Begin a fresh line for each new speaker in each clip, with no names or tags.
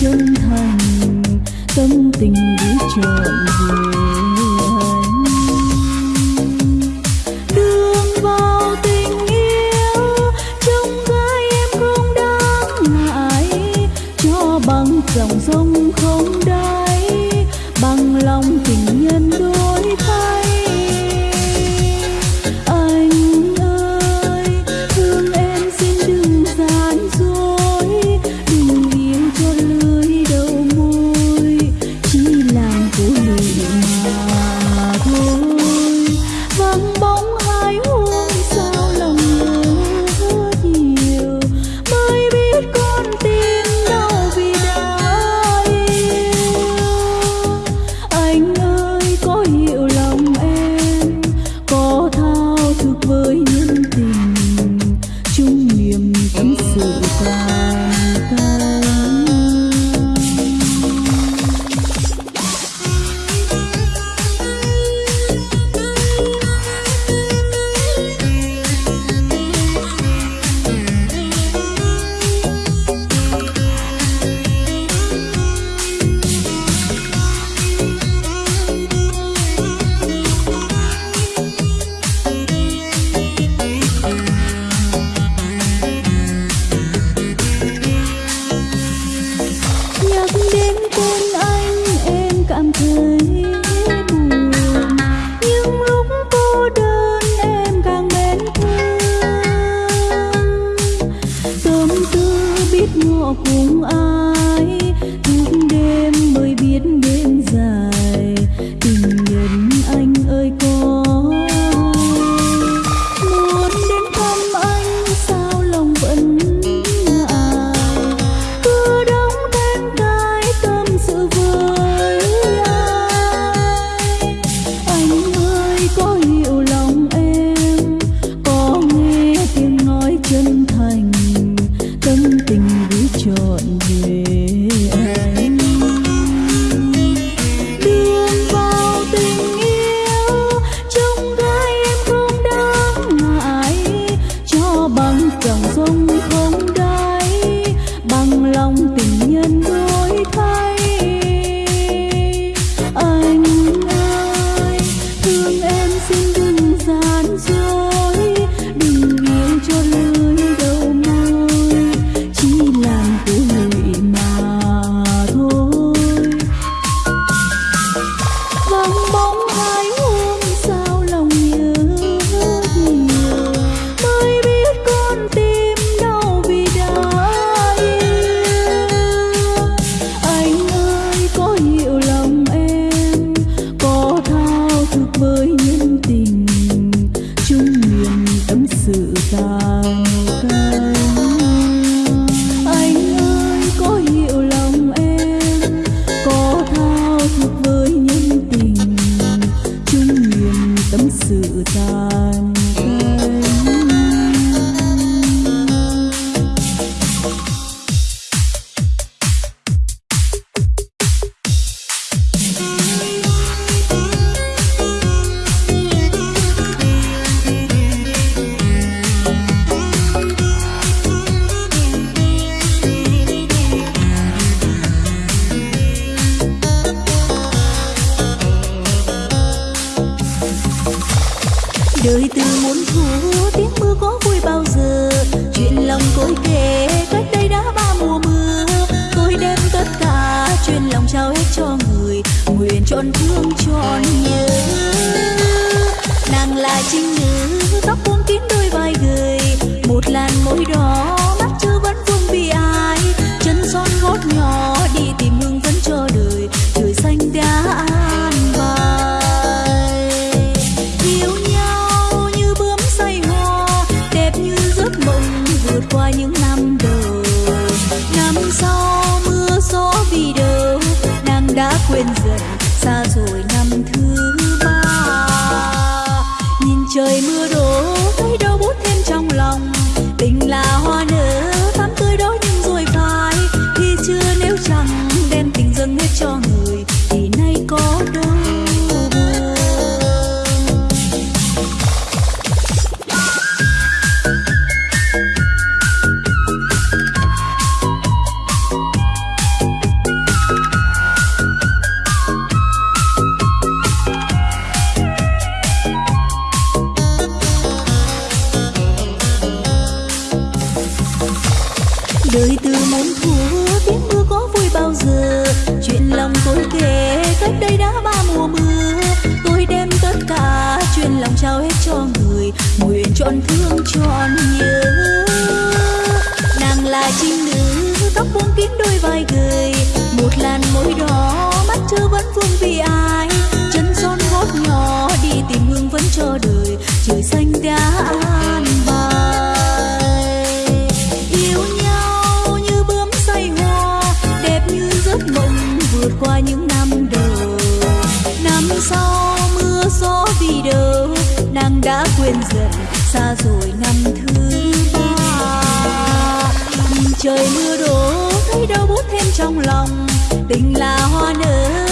chân thành, tâm tình gửi trọn về anh đường vào tình yêu, trong gái em không đáng ngại, cho bằng dòng sông không đáy, bằng lòng tình đời từ muốn thu, tiếng mưa có vui bao giờ? Chuyện lòng côi kể, cách đây đã ba mùa mưa. Tôi đem tất cả, chuyện lòng trao hết cho người. Nguyện trọn thương trọn nhớ nàng là trinh nữ, tóc vượt qua những năm đầu. Năm sau mưa gió vì đâu nàng đã quên dần xa rồi năm chưa vương vì ai? Chân son gót nhỏ đi tìm hương vẫn cho đời trời xanh đã an bài. Yêu nhau như bướm say hoa, đẹp như giấc mộng vượt qua những năm đầu. Năm sau mưa gió vì đâu nàng đã quên dần, xa rồi năm thứ ba. Nhìn trời mưa đổ thấy đau bút thêm trong lòng, tình là hoa nở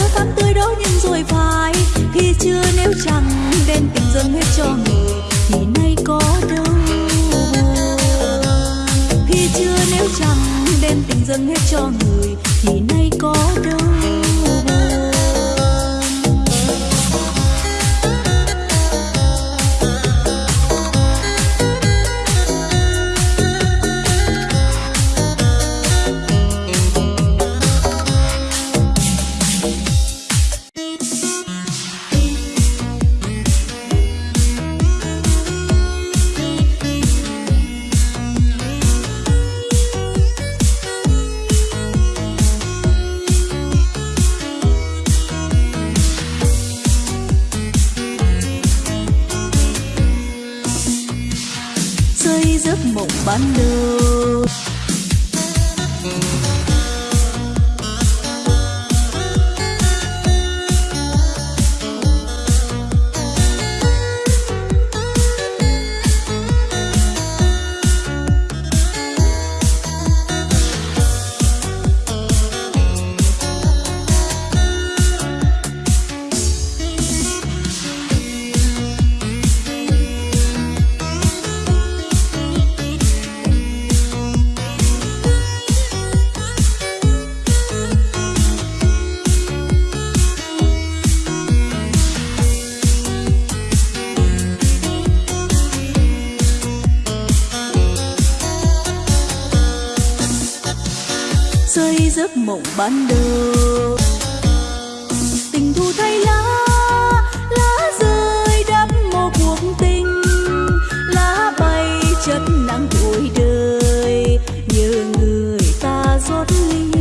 nhưng rồi phai khi chưa nếu chẳng đem tình dâng hết cho người thì nay có đâu. Khi chưa nếu chẳng đem tình dâng hết cho người, thì nay có đâu. Mộng ban xây giấc mộng ban đầu. Tình thu thay lá lá rơi đắp một cuộc tình. Lá bay chất nắng tuổi đời như người ta rót ly.